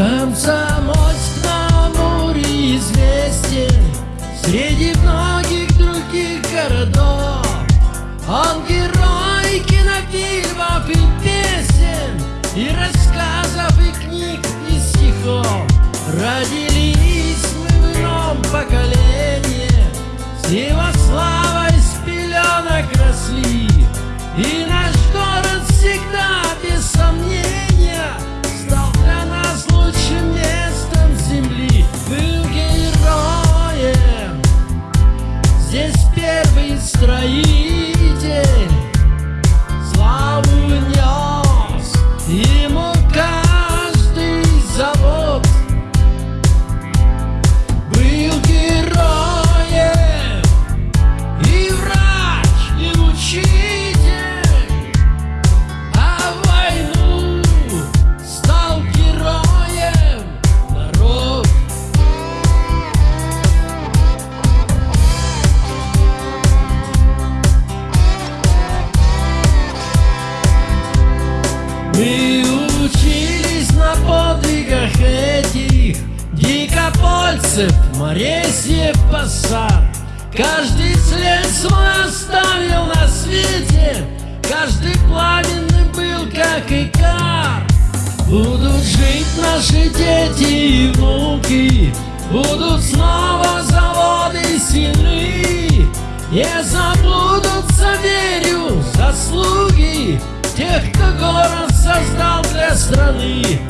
Комсомольск на Амуре известен Среди многих других городов. Он герой кинофильмов и песен И рассказов, и книг, и стихов. Родились мы в ином поколении. С Мы учились на подвигах этих Дикопольцев, Моресьев, Пассар Каждый след свой оставил на свете. Каждый пламенный был, как и кар. Будут жить наши дети и внуки. Будут снова заводы сильны Не забудутся, Charlie.